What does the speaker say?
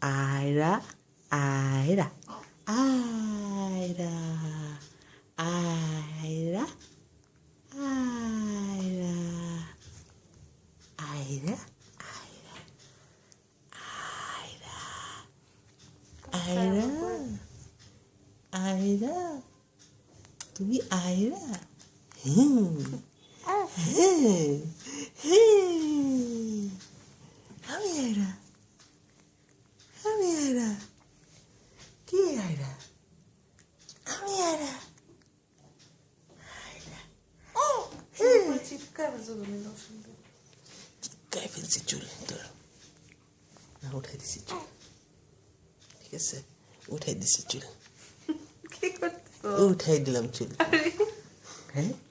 aira, aira, aira, aira, aira, aira, aira, aira, aira, তুমি aira হুম হুম হুম Ayra. আমি আয়রা চিপকায় চিপকায় ফেলছি চুল তোর না উঠাই দিছি চুল ঠিক আছে উঠাই দিছি চুল কি করছো উঠাই দিলাম চুল হ্যাঁ